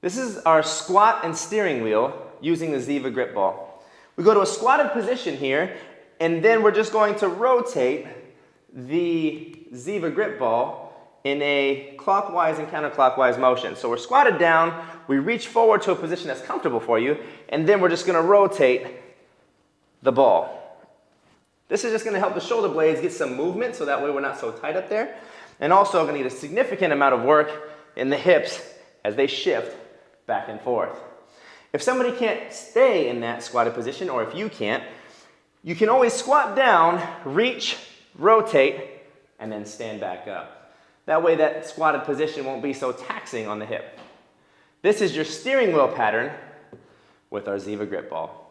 This is our squat and steering wheel using the Ziva grip ball. We go to a squatted position here, and then we're just going to rotate the Ziva grip ball in a clockwise and counterclockwise motion. So we're squatted down, we reach forward to a position that's comfortable for you, and then we're just gonna rotate the ball. This is just gonna help the shoulder blades get some movement so that way we're not so tight up there. And also gonna need a significant amount of work in the hips as they shift back and forth. If somebody can't stay in that squatted position, or if you can't, you can always squat down, reach, rotate, and then stand back up. That way that squatted position won't be so taxing on the hip. This is your steering wheel pattern with our Ziva grip ball.